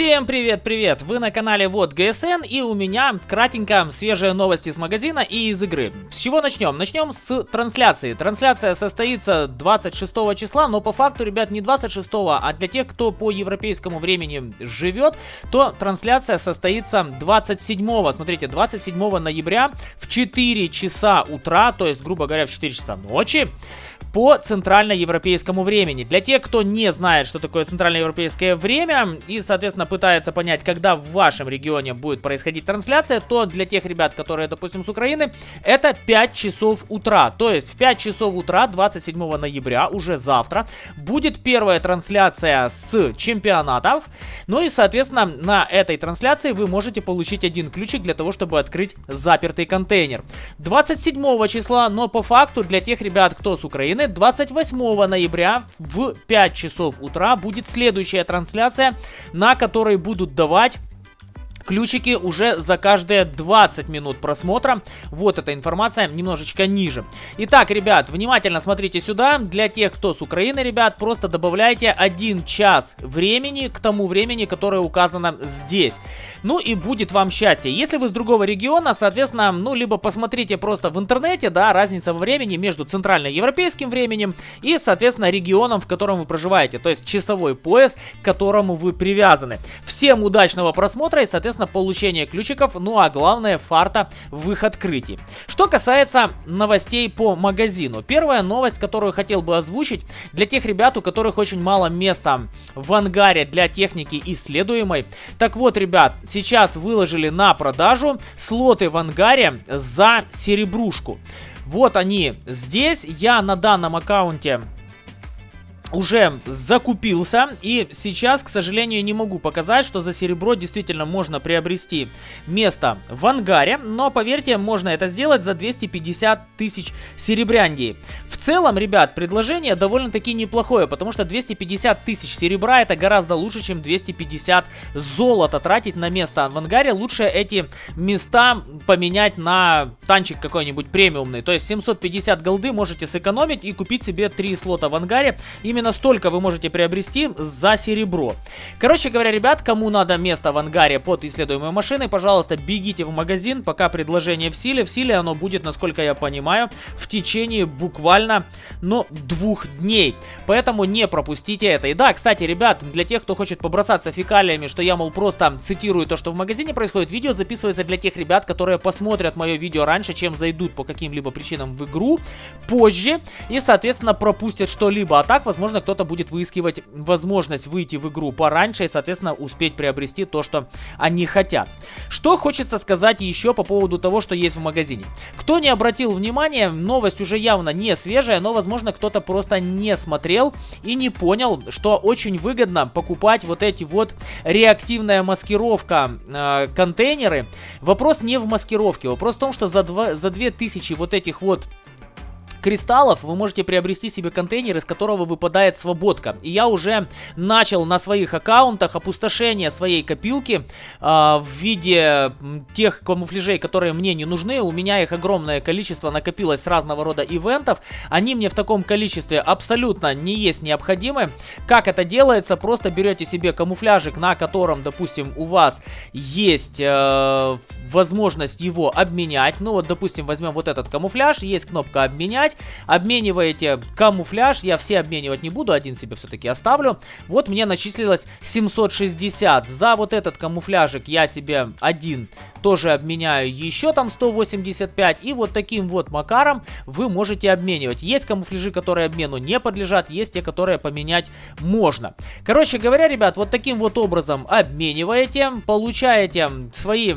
Всем привет-привет! Вы на канале Вот ГСН и у меня кратенько свежие новости с магазина и из игры. С чего начнем? Начнем с трансляции. Трансляция состоится 26 числа, но по факту, ребят, не 26, а для тех, кто по европейскому времени живет, то трансляция состоится 27, смотрите, 27 ноября в 4 часа утра, то есть, грубо говоря, в 4 часа ночи по центральноевропейскому времени. Для тех, кто не знает, что такое центральноевропейское время и, соответственно, пытается понять, когда в вашем регионе будет происходить трансляция, то для тех ребят, которые, допустим, с Украины, это 5 часов утра. То есть в 5 часов утра 27 ноября, уже завтра, будет первая трансляция с чемпионатов. Ну и, соответственно, на этой трансляции вы можете получить один ключик для того, чтобы открыть запертый контейнер. 27 числа, но по факту для тех ребят, кто с Украины, Украины 28 ноября в 5 часов утра будет следующая трансляция, на которой будут давать ключики уже за каждые 20 минут просмотра. Вот эта информация немножечко ниже. Итак, ребят, внимательно смотрите сюда. Для тех, кто с Украины, ребят, просто добавляйте 1 час времени к тому времени, которое указано здесь. Ну и будет вам счастье. Если вы с другого региона, соответственно, ну, либо посмотрите просто в интернете, да, разница во времени между центральноевропейским временем и, соответственно, регионом, в котором вы проживаете. То есть часовой пояс, к которому вы привязаны. Всем удачного просмотра и, соответственно, соответственно, получение ключиков, ну а главное, фарта в их открытии. Что касается новостей по магазину. Первая новость, которую хотел бы озвучить, для тех ребят, у которых очень мало места в ангаре для техники исследуемой. Так вот, ребят, сейчас выложили на продажу слоты в ангаре за серебрушку. Вот они здесь. Я на данном аккаунте уже закупился и сейчас, к сожалению, не могу показать, что за серебро действительно можно приобрести место в ангаре, но поверьте, можно это сделать за 250 тысяч серебряндий. В целом, ребят, предложение довольно-таки неплохое, потому что 250 тысяч серебра это гораздо лучше, чем 250 золота тратить на место в ангаре. Лучше эти места поменять на танчик какой-нибудь премиумный, то есть 750 голды можете сэкономить и купить себе 3 слота в ангаре именно Именно столько вы можете приобрести за серебро. Короче говоря, ребят, кому надо место в ангаре под исследуемой машиной, пожалуйста, бегите в магазин, пока предложение в силе. В силе оно будет, насколько я понимаю, в течение буквально, ну, двух дней. Поэтому не пропустите это. И да, кстати, ребят, для тех, кто хочет побросаться фекалиями, что я, мол, просто цитирую то, что в магазине происходит, видео записывается для тех ребят, которые посмотрят мое видео раньше, чем зайдут по каким-либо причинам в игру позже и, соответственно, пропустят что-либо. А так, возможно, возможно, кто-то будет выискивать возможность выйти в игру пораньше и, соответственно, успеть приобрести то, что они хотят. Что хочется сказать еще по поводу того, что есть в магазине. Кто не обратил внимания, новость уже явно не свежая, но, возможно, кто-то просто не смотрел и не понял, что очень выгодно покупать вот эти вот реактивная маскировка э, контейнеры. Вопрос не в маскировке, вопрос в том, что за, 2, за 2000 вот этих вот кристаллов вы можете приобрести себе контейнер, из которого выпадает свободка. И я уже начал на своих аккаунтах опустошение своей копилки э, в виде тех камуфляжей, которые мне не нужны. У меня их огромное количество накопилось с разного рода ивентов. Они мне в таком количестве абсолютно не есть необходимы. Как это делается? Просто берете себе камуфляжик, на котором, допустим, у вас есть э, возможность его обменять. Ну вот, допустим, возьмем вот этот камуфляж, есть кнопка обменять обменять. Обмениваете камуфляж, я все обменивать не буду, один себе все-таки оставлю. Вот мне начислилось 760. За вот этот камуфляжик я себе один тоже обменяю еще там 185. И вот таким вот макаром вы можете обменивать. Есть камуфляжи, которые обмену не подлежат, есть те, которые поменять можно. Короче говоря, ребят, вот таким вот образом обмениваете, получаете свои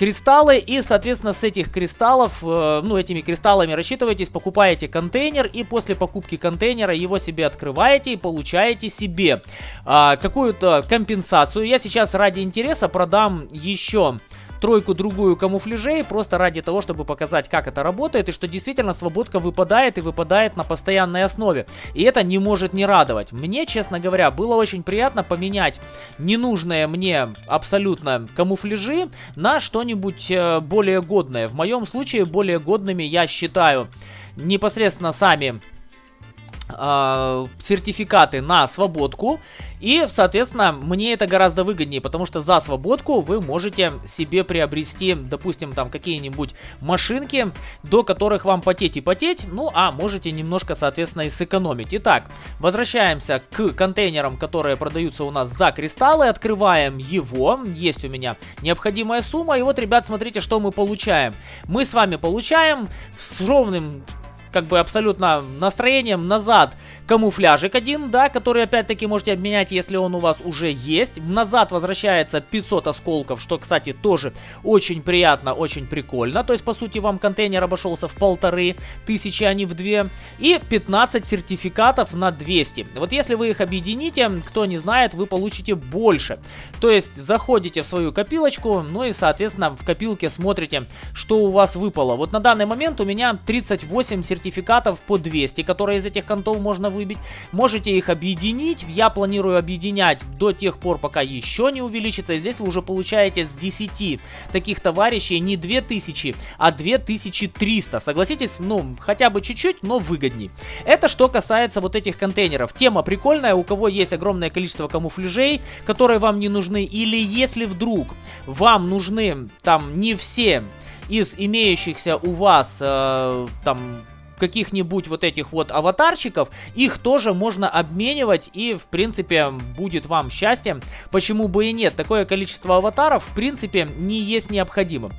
кристаллы и, соответственно, с этих кристаллов, э, ну, этими кристаллами рассчитываетесь, покупаете контейнер и после покупки контейнера его себе открываете и получаете себе э, какую-то компенсацию. Я сейчас ради интереса продам еще тройку-другую камуфляжей, просто ради того, чтобы показать, как это работает, и что действительно свободка выпадает и выпадает на постоянной основе. И это не может не радовать. Мне, честно говоря, было очень приятно поменять ненужные мне абсолютно камуфляжи на что-нибудь э, более годное. В моем случае более годными я считаю непосредственно сами э, сертификаты на свободку. И, соответственно, мне это гораздо выгоднее, потому что за свободку вы можете себе приобрести, допустим, там какие-нибудь машинки, до которых вам потеть и потеть, ну а можете немножко, соответственно, и сэкономить. Итак, возвращаемся к контейнерам, которые продаются у нас за кристаллы, открываем его, есть у меня необходимая сумма, и вот, ребят, смотрите, что мы получаем. Мы с вами получаем с ровным как бы абсолютно настроением назад камуфляжик один, да, который опять-таки можете обменять, если он у вас уже есть. Назад возвращается 500 осколков, что, кстати, тоже очень приятно, очень прикольно. То есть, по сути, вам контейнер обошелся в полторы тысячи, а не в две. И 15 сертификатов на 200. Вот если вы их объедините, кто не знает, вы получите больше. То есть, заходите в свою копилочку, ну и, соответственно, в копилке смотрите, что у вас выпало. Вот на данный момент у меня 38 сертификатов сертификатов по 200, которые из этих контов можно выбить. Можете их объединить. Я планирую объединять до тех пор, пока еще не увеличится. И здесь вы уже получаете с 10 таких товарищей не 2000, а 2300. Согласитесь, ну, хотя бы чуть-чуть, но выгодней. Это что касается вот этих контейнеров. Тема прикольная, у кого есть огромное количество камуфляжей, которые вам не нужны. Или если вдруг вам нужны там не все из имеющихся у вас э, там каких-нибудь вот этих вот аватарчиков, их тоже можно обменивать и, в принципе, будет вам счастье. Почему бы и нет? Такое количество аватаров, в принципе, не есть необходимым.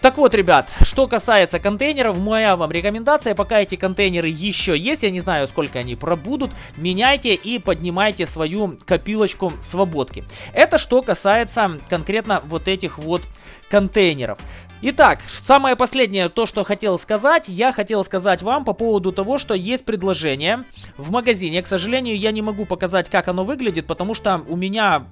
Так вот, ребят, что касается контейнеров, моя вам рекомендация, пока эти контейнеры еще есть, я не знаю, сколько они пробудут, меняйте и поднимайте свою копилочку свободки. Это что касается конкретно вот этих вот контейнеров. Итак, самое последнее, то, что хотел сказать, я хотел сказать вам по поводу того, что есть предложение в магазине. К сожалению, я не могу показать, как оно выглядит, потому что у меня,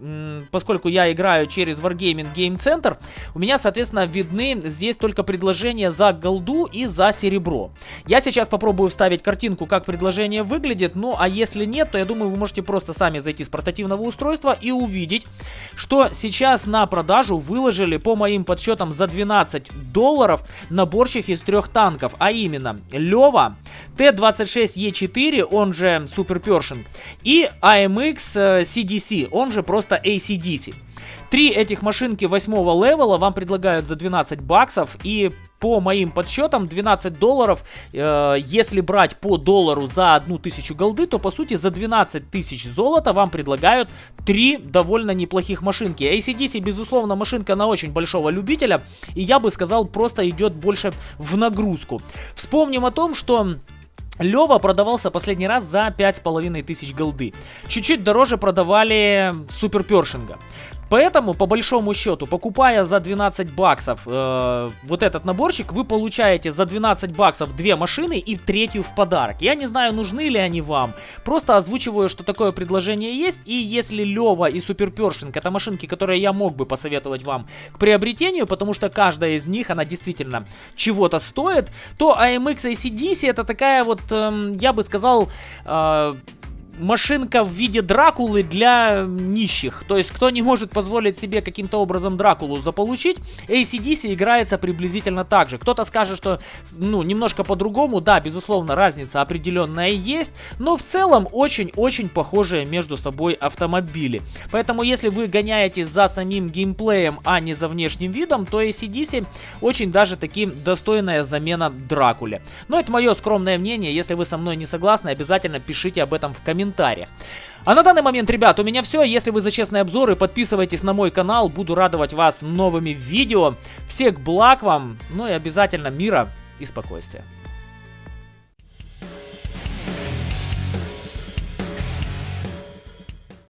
поскольку я играю через Wargaming Game Center, у меня, соответственно, видны здесь только предложения за голду и за серебро. Я сейчас попробую вставить картинку, как предложение выглядит, ну а если нет, то я думаю, вы можете просто сами зайти с портативного устройства и увидеть, что сейчас на продажу выложили по моим подсчетам за 12 15 долларов наборчик из трех танков, а именно Лева, Т-26Е4, он же Супер Першинг, и AMX CDC, э, он же просто ACDC. Три этих машинки восьмого левела вам предлагают за 12 баксов и по моим подсчетам 12 долларов, э, если брать по доллару за одну тысячу голды, то по сути за 12 тысяч золота вам предлагают три довольно неплохих машинки. ACDC безусловно машинка на очень большого любителя и я бы сказал просто идет больше в нагрузку. Вспомним о том, что... Лева продавался последний раз за 5500 голды. Чуть-чуть дороже продавали Супер Першинга. Поэтому, по большому счету, покупая за 12 баксов э, вот этот наборчик, вы получаете за 12 баксов две машины и третью в подарок. Я не знаю, нужны ли они вам. Просто озвучиваю, что такое предложение есть. И если Лева и Супер Першинг это машинки, которые я мог бы посоветовать вам к приобретению, потому что каждая из них, она действительно чего-то стоит, то AMX ACDC это такая вот, э, я бы сказал... Э, машинка в виде Дракулы для нищих. То есть, кто не может позволить себе каким-то образом Дракулу заполучить, ACDC играется приблизительно так же. Кто-то скажет, что, ну, немножко по-другому. Да, безусловно, разница определенная есть, но в целом очень-очень похожие между собой автомобили. Поэтому, если вы гоняетесь за самим геймплеем, а не за внешним видом, то ACDC очень даже таки достойная замена Дракуле. Но это мое скромное мнение. Если вы со мной не согласны, обязательно пишите об этом в комментариях комментариях. А на данный момент, ребят, у меня все. Если вы за честные обзоры, подписывайтесь на мой канал. Буду радовать вас новыми видео. Всех благ вам. Ну и обязательно мира и спокойствия.